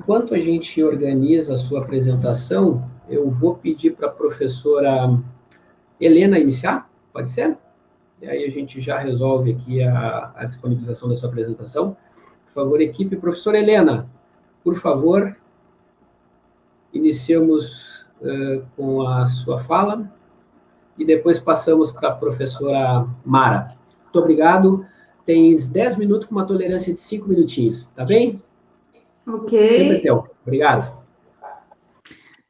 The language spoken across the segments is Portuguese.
Enquanto a gente organiza a sua apresentação, eu vou pedir para a professora Helena iniciar, pode ser? E aí a gente já resolve aqui a, a disponibilização da sua apresentação. Por favor, equipe. Professora Helena, por favor, iniciamos uh, com a sua fala e depois passamos para a professora Mara. Muito obrigado. Tens 10 minutos com uma tolerância de 5 minutinhos, tá bem? Ok. Obrigado.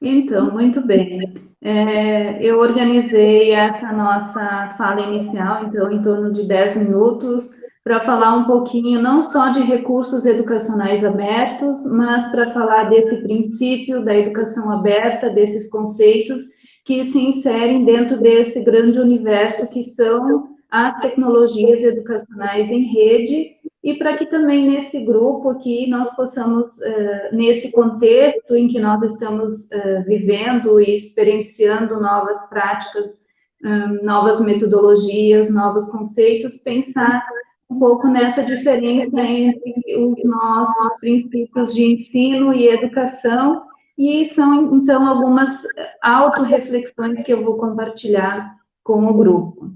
Então, muito bem. É, eu organizei essa nossa fala inicial, então, em torno de 10 minutos, para falar um pouquinho não só de recursos educacionais abertos, mas para falar desse princípio da educação aberta, desses conceitos que se inserem dentro desse grande universo que são as tecnologias educacionais em rede e para que também nesse grupo aqui nós possamos, uh, nesse contexto em que nós estamos uh, vivendo e experienciando novas práticas, um, novas metodologias, novos conceitos, pensar um pouco nessa diferença entre os nossos princípios de ensino e educação, e são, então, algumas autorreflexões que eu vou compartilhar com o grupo.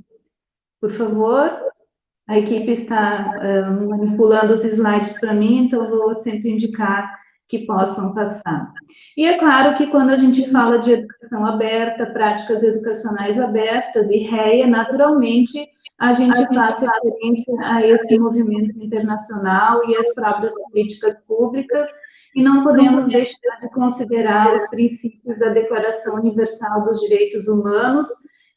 Por favor. A equipe está uh, manipulando os slides para mim, então vou sempre indicar que possam passar. E é claro que quando a gente fala de educação aberta, práticas educacionais abertas e REA, naturalmente a gente faz referência a esse movimento internacional e as próprias políticas públicas, e não podemos deixar de considerar os princípios da Declaração Universal dos Direitos Humanos,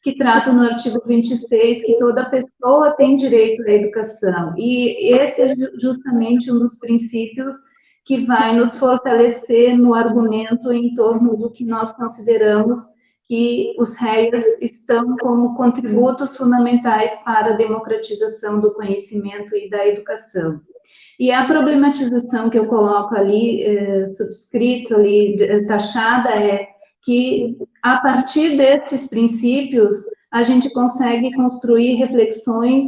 que trata no artigo 26 que toda pessoa tem direito à educação. E esse é justamente um dos princípios que vai nos fortalecer no argumento em torno do que nós consideramos que os réis estão como contributos fundamentais para a democratização do conhecimento e da educação. E a problematização que eu coloco ali, eh, subscrito ali, taxada, é que a partir desses princípios a gente consegue construir reflexões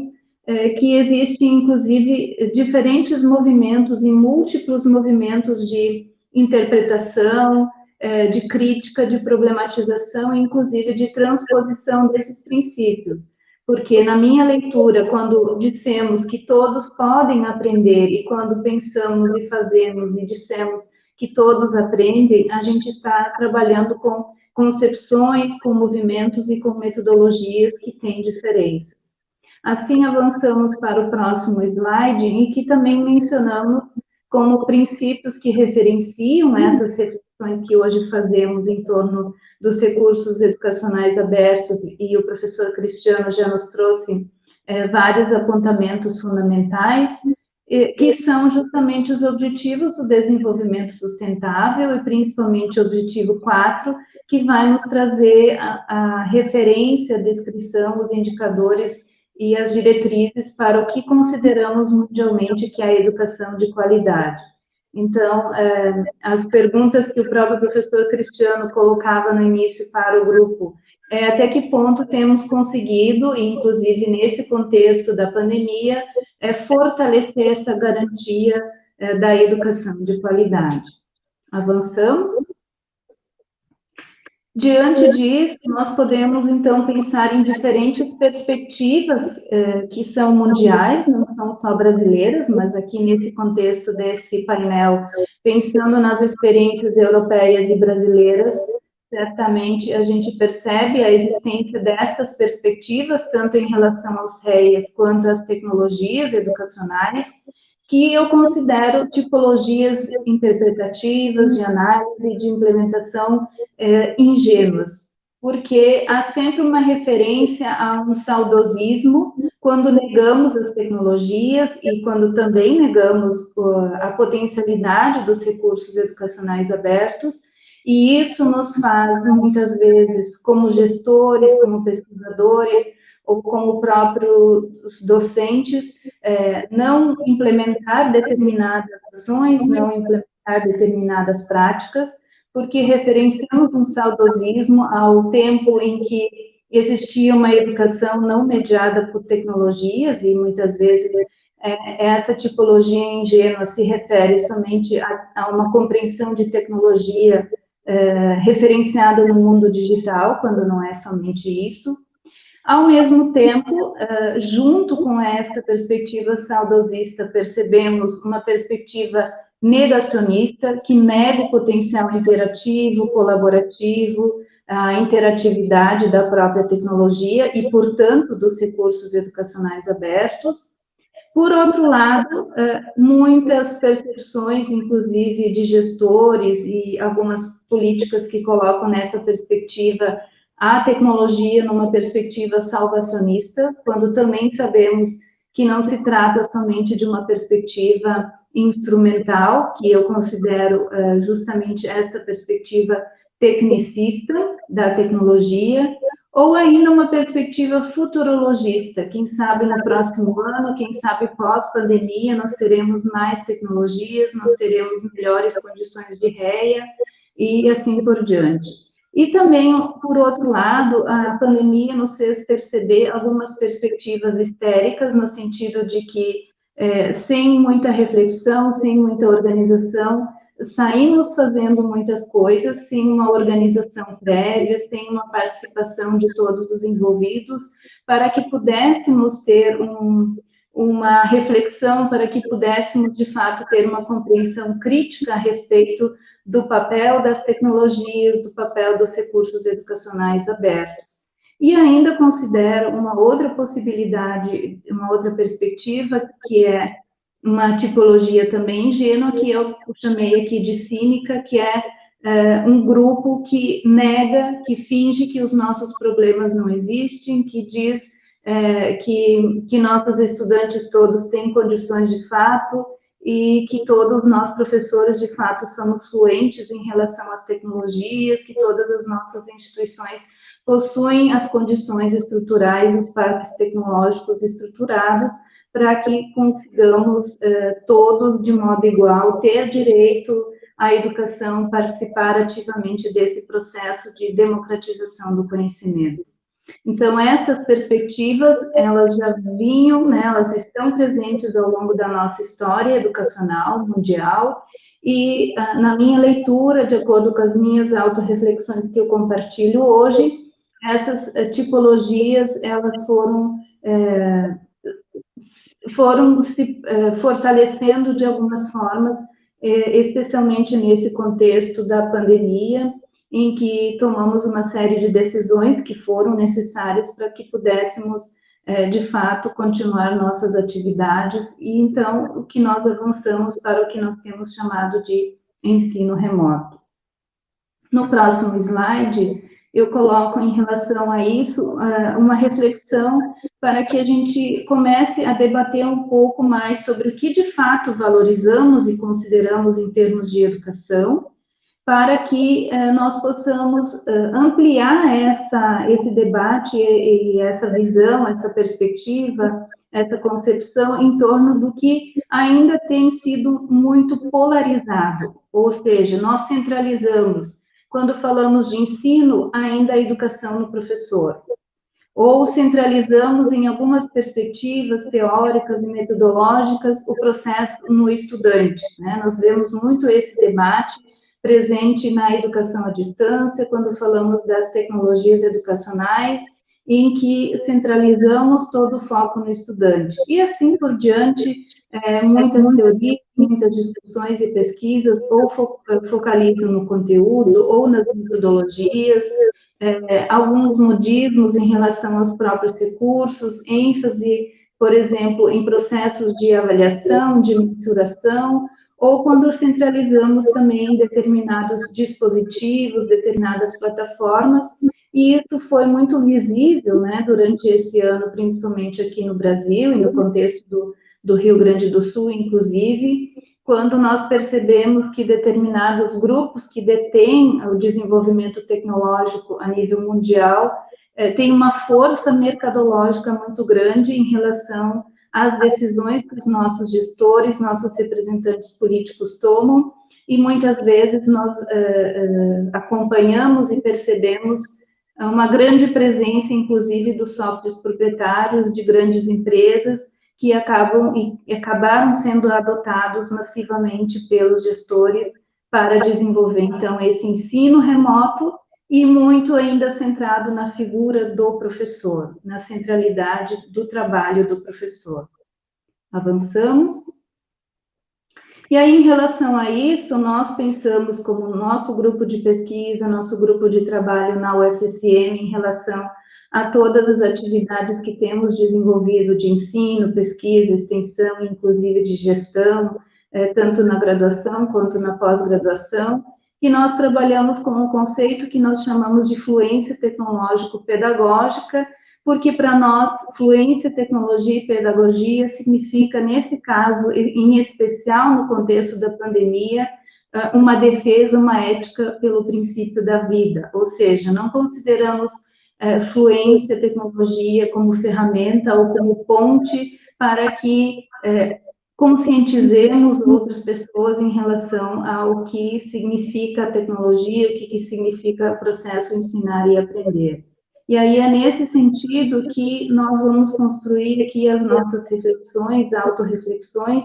é, que existem, inclusive, diferentes movimentos e múltiplos movimentos de interpretação, é, de crítica, de problematização, inclusive de transposição desses princípios. Porque na minha leitura, quando dissemos que todos podem aprender e quando pensamos e fazemos e dissemos que todos aprendem, a gente está trabalhando com concepções, com movimentos e com metodologias que têm diferenças. Assim, avançamos para o próximo slide, em que também mencionamos como princípios que referenciam essas reflexões que hoje fazemos em torno dos recursos educacionais abertos, e o professor Cristiano já nos trouxe é, vários apontamentos fundamentais, que são justamente os objetivos do desenvolvimento sustentável e principalmente o objetivo 4, que vai nos trazer a, a referência, a descrição, os indicadores e as diretrizes para o que consideramos mundialmente que é a educação de qualidade. Então, é, as perguntas que o próprio professor Cristiano colocava no início para o grupo, é, até que ponto temos conseguido, inclusive nesse contexto da pandemia, é, fortalecer essa garantia é, da educação de qualidade. Avançamos? Diante disso, nós podemos, então, pensar em diferentes perspectivas eh, que são mundiais, não são só brasileiras, mas aqui nesse contexto desse painel, pensando nas experiências europeias e brasileiras, certamente a gente percebe a existência destas perspectivas, tanto em relação aos REIs quanto às tecnologias educacionais, que eu considero tipologias interpretativas, de análise e de implementação é, ingênuas, porque há sempre uma referência a um saudosismo quando negamos as tecnologias e quando também negamos a potencialidade dos recursos educacionais abertos, e isso nos faz, muitas vezes, como gestores, como pesquisadores, ou como próprios docentes, é, não implementar determinadas ações, não implementar determinadas práticas, porque referenciamos um saudosismo ao tempo em que existia uma educação não mediada por tecnologias, e muitas vezes é, essa tipologia ingênua se refere somente a, a uma compreensão de tecnologia é, referenciada no mundo digital, quando não é somente isso. Ao mesmo tempo, é, junto com esta perspectiva saudosista, percebemos uma perspectiva negacionista que nega o potencial interativo, colaborativo, a interatividade da própria tecnologia e, portanto, dos recursos educacionais abertos. Por outro lado, é, muitas percepções, inclusive de gestores e algumas políticas que colocam nessa perspectiva a tecnologia numa perspectiva salvacionista, quando também sabemos que não se trata somente de uma perspectiva instrumental, que eu considero é, justamente esta perspectiva tecnicista da tecnologia, ou ainda uma perspectiva futurologista, quem sabe no próximo ano, quem sabe pós-pandemia, nós teremos mais tecnologias, nós teremos melhores condições de réia e assim por diante. E também, por outro lado, a pandemia nos fez perceber algumas perspectivas histéricas, no sentido de que, é, sem muita reflexão, sem muita organização, saímos fazendo muitas coisas sem uma organização prévia, sem uma participação de todos os envolvidos, para que pudéssemos ter um, uma reflexão, para que pudéssemos, de fato, ter uma compreensão crítica a respeito do papel das tecnologias, do papel dos recursos educacionais abertos. E ainda considero uma outra possibilidade, uma outra perspectiva, que é uma tipologia também ingênua, que eu chamei aqui de cínica, que é, é um grupo que nega, que finge que os nossos problemas não existem, que diz é, que, que nossos estudantes todos têm condições de fato e que todos nós, professores, de fato, somos fluentes em relação às tecnologias, que todas as nossas instituições possuem as condições estruturais, os parques tecnológicos estruturados, para que consigamos eh, todos, de modo igual, ter direito à educação, participar ativamente desse processo de democratização do conhecimento. Então, essas perspectivas, elas já vinham, né, elas estão presentes ao longo da nossa história educacional mundial, e ah, na minha leitura, de acordo com as minhas autorreflexões que eu compartilho hoje, essas eh, tipologias, elas foram é, foram se eh, fortalecendo de algumas formas, eh, especialmente nesse contexto da pandemia, em que tomamos uma série de decisões que foram necessárias para que pudéssemos, eh, de fato, continuar nossas atividades, e então o que nós avançamos para o que nós temos chamado de ensino remoto. No próximo slide, eu coloco em relação a isso uma reflexão para que a gente comece a debater um pouco mais sobre o que de fato valorizamos e consideramos em termos de educação, para que eh, nós possamos eh, ampliar essa, esse debate e essa visão, essa perspectiva, essa concepção em torno do que ainda tem sido muito polarizado, ou seja, nós centralizamos quando falamos de ensino, ainda a educação no professor. Ou centralizamos em algumas perspectivas teóricas e metodológicas o processo no estudante. Né? Nós vemos muito esse debate presente na educação à distância, quando falamos das tecnologias educacionais, em que centralizamos todo o foco no estudante. E assim por diante, é, muitas teorias, muitas discussões e pesquisas ou fo focalizam no conteúdo ou nas metodologias, é, alguns modismos em relação aos próprios recursos, ênfase, por exemplo, em processos de avaliação, de mensuração, ou quando centralizamos também determinados dispositivos, determinadas plataformas, e isso foi muito visível, né, durante esse ano, principalmente aqui no Brasil e no contexto do, do Rio Grande do Sul, inclusive, quando nós percebemos que determinados grupos que detêm o desenvolvimento tecnológico a nível mundial eh, têm uma força mercadológica muito grande em relação às decisões que os nossos gestores, nossos representantes políticos tomam, e muitas vezes nós eh, eh, acompanhamos e percebemos uma grande presença, inclusive, dos softwares proprietários de grandes empresas, que acabam e acabaram sendo adotados massivamente pelos gestores para desenvolver, então, esse ensino remoto e muito ainda centrado na figura do professor, na centralidade do trabalho do professor. Avançamos. E aí, em relação a isso, nós pensamos como nosso grupo de pesquisa, nosso grupo de trabalho na UFSM, em relação a todas as atividades que temos desenvolvido de ensino, pesquisa, extensão, inclusive de gestão, é, tanto na graduação quanto na pós-graduação, e nós trabalhamos com um conceito que nós chamamos de fluência tecnológico-pedagógica, porque para nós, fluência, tecnologia e pedagogia significa, nesse caso, em especial no contexto da pandemia, ah, uma defesa, uma ética pelo princípio da vida, ou seja, não consideramos eh, fluência, tecnologia como ferramenta ou como ponte para que eh, conscientizemos outras pessoas em relação ao que significa a tecnologia, o que, que significa processo ensinar e aprender. E aí é nesse sentido que nós vamos construir aqui as nossas reflexões, autorreflexões,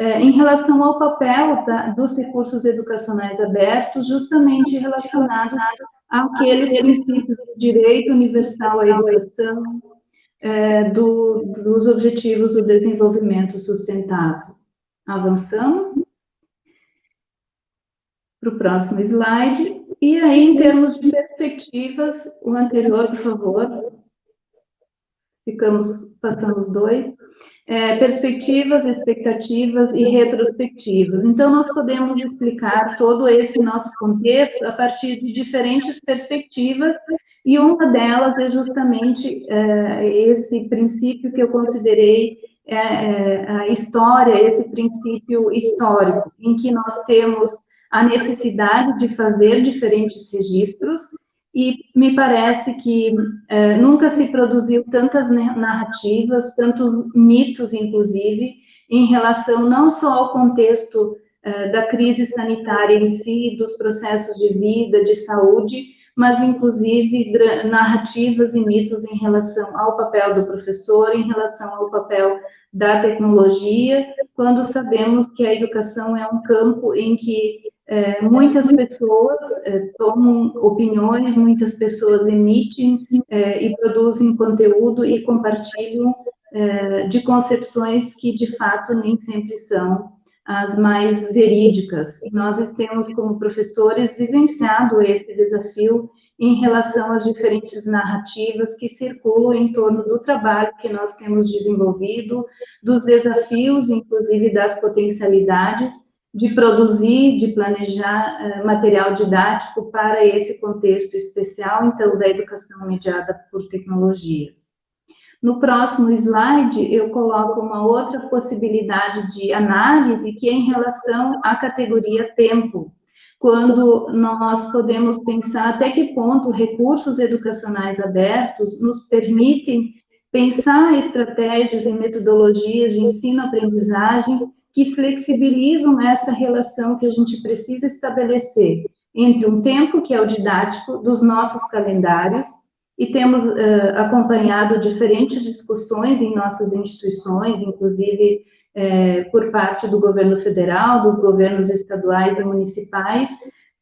eh, em relação ao papel da, dos recursos educacionais abertos, justamente relacionados àqueles princípios do direito universal à educação, é, do, dos Objetivos do Desenvolvimento Sustentável. Avançamos para o próximo slide. E aí, em termos de perspectivas, o anterior, por favor. Ficamos, passamos dois. É, perspectivas, expectativas e retrospectivas. Então, nós podemos explicar todo esse nosso contexto a partir de diferentes perspectivas e uma delas é justamente é, esse princípio que eu considerei é, é, a história, esse princípio histórico, em que nós temos a necessidade de fazer diferentes registros, e me parece que é, nunca se produziu tantas narrativas, tantos mitos, inclusive, em relação não só ao contexto é, da crise sanitária em si, dos processos de vida, de saúde, mas inclusive narrativas e mitos em relação ao papel do professor, em relação ao papel da tecnologia, quando sabemos que a educação é um campo em que é, muitas pessoas é, tomam opiniões, muitas pessoas emitem é, e produzem conteúdo e compartilham é, de concepções que de fato nem sempre são as mais verídicas. E nós temos, como professores, vivenciado esse desafio em relação às diferentes narrativas que circulam em torno do trabalho que nós temos desenvolvido, dos desafios, inclusive das potencialidades, de produzir, de planejar uh, material didático para esse contexto especial, então, da educação mediada por tecnologias. No próximo slide, eu coloco uma outra possibilidade de análise, que é em relação à categoria tempo, quando nós podemos pensar até que ponto recursos educacionais abertos nos permitem pensar estratégias e metodologias de ensino-aprendizagem que flexibilizam essa relação que a gente precisa estabelecer entre um tempo, que é o didático, dos nossos calendários, e temos uh, acompanhado diferentes discussões em nossas instituições, inclusive é, por parte do governo federal, dos governos estaduais e municipais,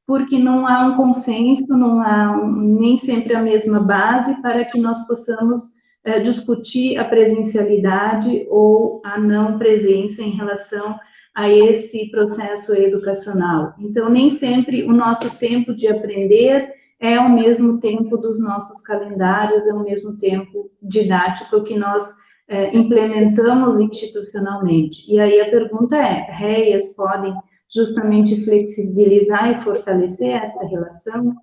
porque não há um consenso, não há um, nem sempre a mesma base para que nós possamos é, discutir a presencialidade ou a não presença em relação a esse processo educacional. Então, nem sempre o nosso tempo de aprender é ao mesmo tempo dos nossos calendários, é o mesmo tempo didático que nós é, implementamos institucionalmente. E aí a pergunta é, REIAs podem justamente flexibilizar e fortalecer essa relação?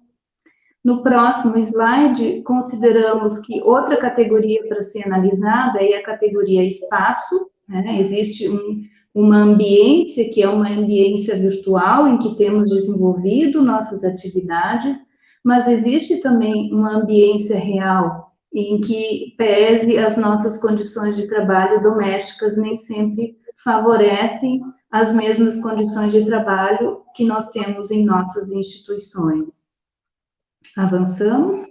No próximo slide, consideramos que outra categoria para ser analisada é a categoria espaço, né? existe um, uma ambiência, que é uma ambiência virtual, em que temos desenvolvido nossas atividades, mas existe também uma ambiência real em que pese as nossas condições de trabalho domésticas nem sempre favorecem as mesmas condições de trabalho que nós temos em nossas instituições. Avançamos.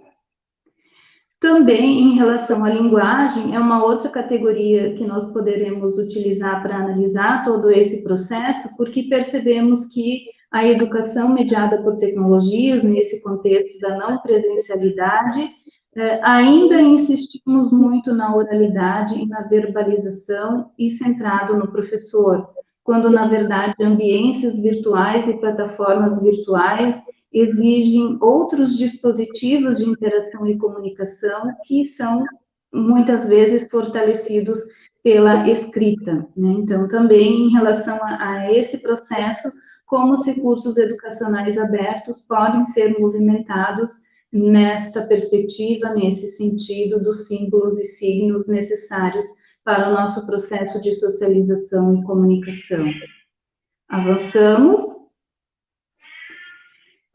Também, em relação à linguagem, é uma outra categoria que nós poderemos utilizar para analisar todo esse processo, porque percebemos que a educação mediada por tecnologias, nesse contexto da não presencialidade, eh, ainda insistimos muito na oralidade e na verbalização e centrado no professor, quando, na verdade, ambiências virtuais e plataformas virtuais exigem outros dispositivos de interação e comunicação que são muitas vezes fortalecidos pela escrita. Né? Então, também em relação a, a, esse processo, como os recursos educacionais abertos podem ser movimentados nesta perspectiva, nesse sentido dos símbolos e signos necessários para o nosso processo de socialização e comunicação. Avançamos.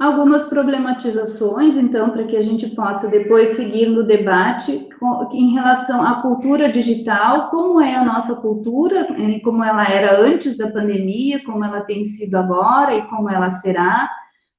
Algumas problematizações, então, para que a gente possa depois seguir no debate em relação à cultura digital, como é a nossa cultura, eh, como ela era antes da pandemia, como ela tem sido agora e como ela será,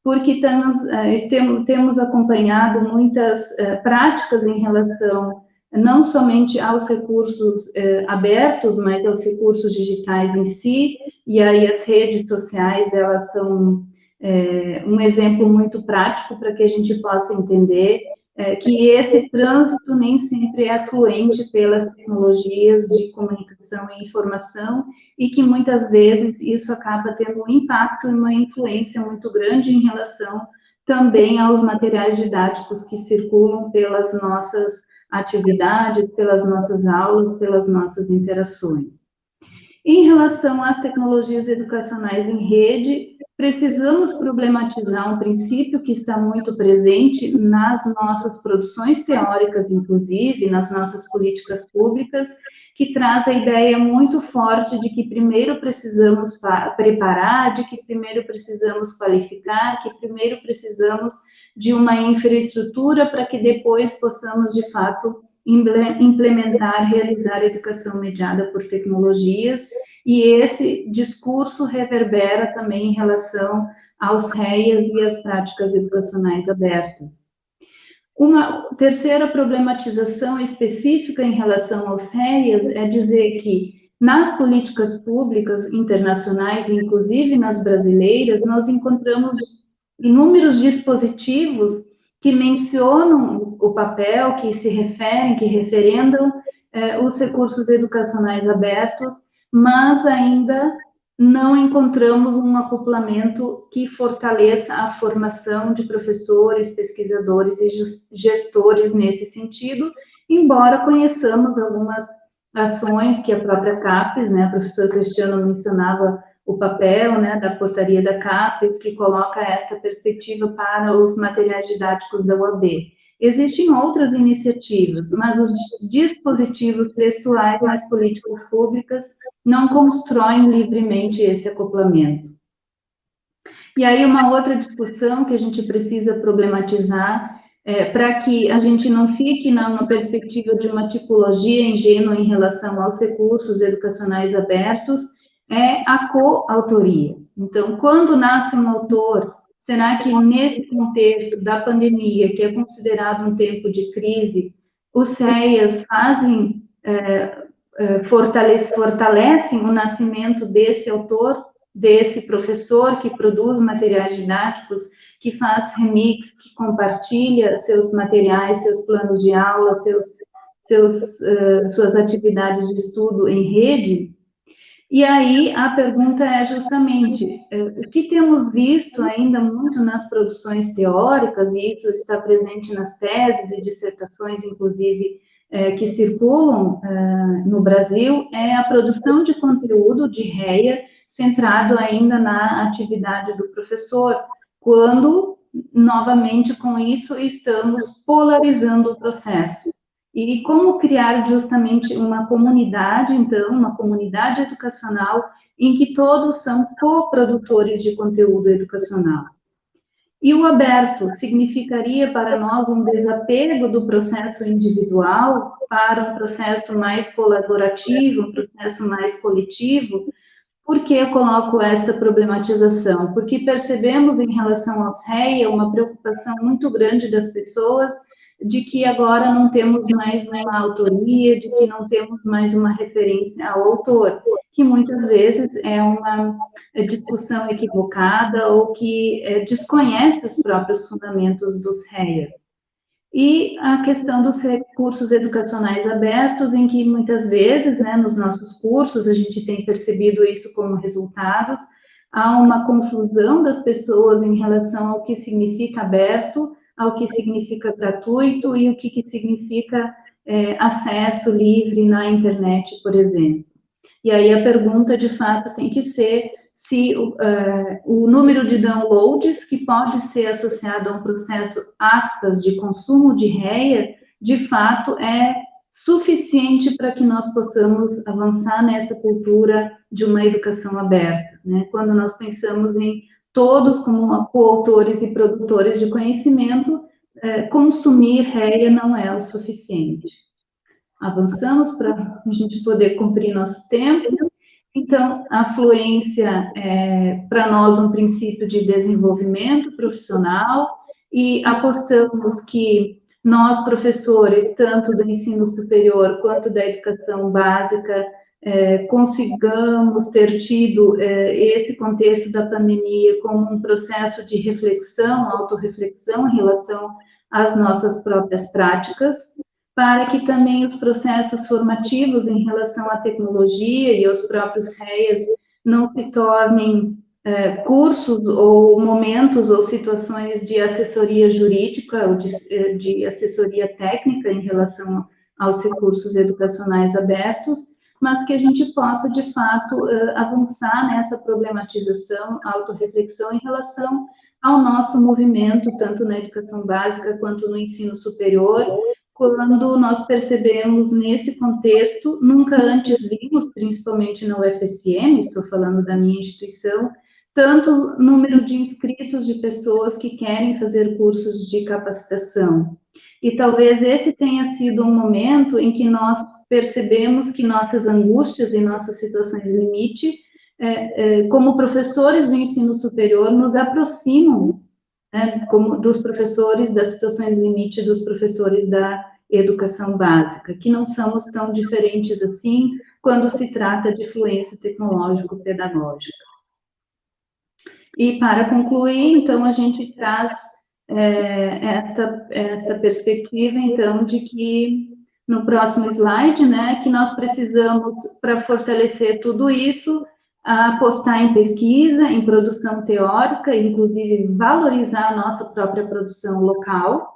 porque temos, eh, temos acompanhado muitas eh, práticas em relação não somente aos recursos abertos, mas aos recursos digitais em si, e aí as redes sociais, elas são é, um exemplo muito prático para que a gente possa entender é, que esse trânsito nem sempre é fluente pelas tecnologias de comunicação e informação e que muitas vezes isso acaba tendo um impacto e uma influência muito grande em relação também aos materiais didáticos que circulam pelas nossas atividades, pelas nossas aulas, pelas nossas interações. Em relação às tecnologias educacionais em rede, precisamos problematizar um princípio que está muito presente nas nossas produções teóricas, inclusive, nas nossas políticas públicas, que traz a ideia muito forte de que primeiro precisamos preparar, de que primeiro precisamos qualificar, que primeiro precisamos de uma infraestrutura para que depois possamos, de fato, implementar, realizar educação mediada por tecnologias, e esse discurso reverbera também em relação aos REIAs e às práticas educacionais abertas. Uma terceira problematização específica em relação aos REIAs é dizer que nas políticas públicas internacionais, inclusive nas brasileiras, nós encontramos inúmeros dispositivos que mencionam o papel, que se referem, que referendam eh, os recursos educacionais abertos, mas ainda não encontramos um acoplamento que fortaleça a formação de professores, pesquisadores e gestores nesse sentido, embora conheçamos algumas ações que a própria CAPES, né, a professora Cristiana mencionava o papel né, da portaria da CAPES, que coloca esta perspectiva para os materiais didáticos da UAB. Existem outras iniciativas, mas os dispositivos textuais nas políticas públicas não constroem livremente esse acoplamento. E aí, uma outra discussão que a gente precisa problematizar é, para que a gente não fique numa perspectiva de uma tipologia ingênua em relação aos recursos educacionais abertos, é a coautoria. Então, quando nasce um autor, será que nesse contexto da pandemia, que é considerado um tempo de crise, os CEAs fazem, é, é, fortalece, fortalecem o nascimento desse autor, desse professor que produz materiais didáticos, que faz remix, que compartilha seus materiais, seus planos de aula, seus, seus, uh, suas atividades de estudo em rede, e aí a pergunta é justamente é, o que temos visto ainda muito nas produções teóricas, e isso está presente nas teses e dissertações, inclusive, é, que circulam é, no Brasil, é a produção de conteúdo de REA centrado ainda na atividade do professor, quando, novamente, com isso, estamos polarizando o processo. E como criar justamente uma comunidade, então, uma comunidade educacional em que todos são coprodutores de conteúdo educacional. E o aberto significaria para nós um desapego do processo individual para um processo mais colaborativo, um processo mais coletivo. Por que eu coloco esta problematização? Porque percebemos em relação aos REIA uma preocupação muito grande das pessoas de que agora não temos mais uma autoria, de que não temos mais uma referência ao autor, que muitas vezes é uma discussão equivocada ou que é, desconhece os próprios fundamentos dos REAs. E a questão dos recursos educacionais abertos, em que muitas vezes, né, nos nossos cursos, a gente tem percebido isso como resultados, há uma confusão das pessoas em relação ao que significa aberto, ao que significa gratuito e o que, que significa é, acesso livre na internet, por exemplo. E aí a pergunta, de fato, tem que ser se uh, o número de downloads que pode ser associado a um processo, aspas, de consumo de REA, de fato é suficiente para que nós possamos avançar nessa cultura de uma educação aberta. Né? Quando nós pensamos em todos como coautores e produtores de conhecimento, é, consumir REA não é o suficiente. Avançamos para a gente poder cumprir nosso tempo. Então, a fluência é, para nós, um princípio de desenvolvimento profissional e apostamos que nós, professores, tanto do ensino superior quanto da educação básica, é, consigamos ter tido é, esse contexto da pandemia como um processo de reflexão, autorreflexão em relação às nossas próprias práticas, para que também os processos formativos em relação à tecnologia e aos próprios REAs não se tornem é, cursos ou momentos ou situações de assessoria jurídica ou de, é, de assessoria técnica em relação aos recursos educacionais abertos, mas que a gente possa, de fato, é, avançar nessa problematização, autorreflexão em relação ao nosso movimento, tanto na educação básica quanto no ensino superior, quando nós percebemos nesse contexto, nunca antes vimos, principalmente na UFSM, estou falando da minha instituição, tanto número de inscritos de pessoas que querem fazer cursos de capacitação. E talvez esse tenha sido um momento em que nós percebemos que nossas angústias e nossas situações limite, é, é, como professores do ensino superior, nos aproximam né, como dos professores das situações limite dos professores da educação básica, que não somos tão diferentes assim quando se trata de fluência tecnológico-pedagógica. E para concluir, então, a gente traz é, esta, esta perspectiva, então, de que no próximo slide, né, que nós precisamos, para fortalecer tudo isso, apostar em pesquisa, em produção teórica, inclusive valorizar a nossa própria produção local.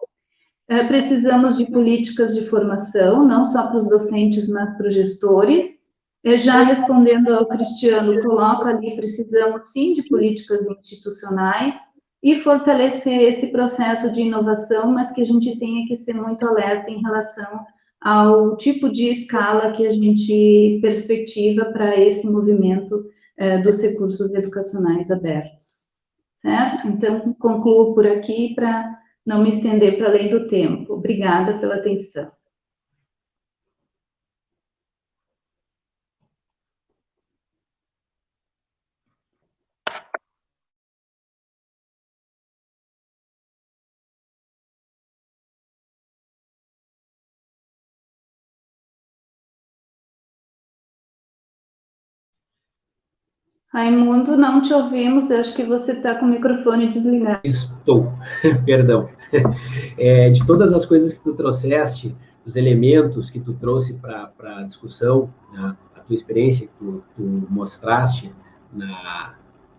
É, precisamos de políticas de formação, não só para os docentes, mas para os gestores, já respondendo ao Cristiano, coloca ali, precisamos sim de políticas institucionais e fortalecer esse processo de inovação, mas que a gente tenha que ser muito alerta em relação ao tipo de escala que a gente perspectiva para esse movimento eh, dos recursos educacionais abertos. Certo? Então, concluo por aqui para não me estender para além do tempo. Obrigada pela atenção. Raimundo, não te ouvimos, eu acho que você está com o microfone desligado. Estou, perdão. É, de todas as coisas que tu trouxeste, os elementos que tu trouxe para a discussão, né, a tua experiência que tu, tu mostraste na,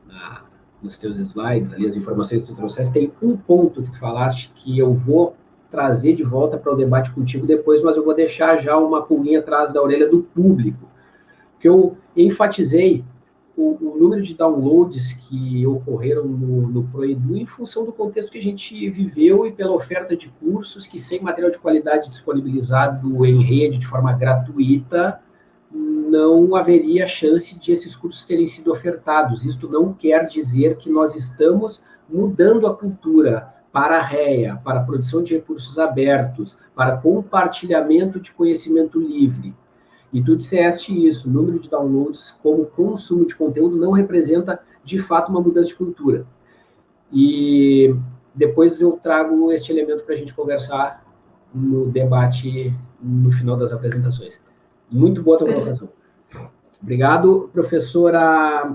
na, nos teus slides, ali, as informações que tu trouxeste, tem um ponto que tu falaste que eu vou trazer de volta para o debate contigo depois, mas eu vou deixar já uma pulguinha atrás da orelha do público, que eu enfatizei o, o, número de downloads que ocorreram no, no Proedu em função do contexto que a gente viveu e pela oferta de cursos que, sem material de qualidade disponibilizado em rede de forma gratuita, não haveria chance de esses cursos terem sido ofertados. Isto não quer dizer que nós estamos mudando a cultura para a REA, para a produção de recursos abertos, para compartilhamento de conhecimento livre. E tu disseste isso, o número de downloads como consumo de conteúdo não representa, de fato, uma mudança de cultura. E depois eu trago este elemento para a gente conversar no debate no final das apresentações. Muito boa a tua colocação. Obrigado, professora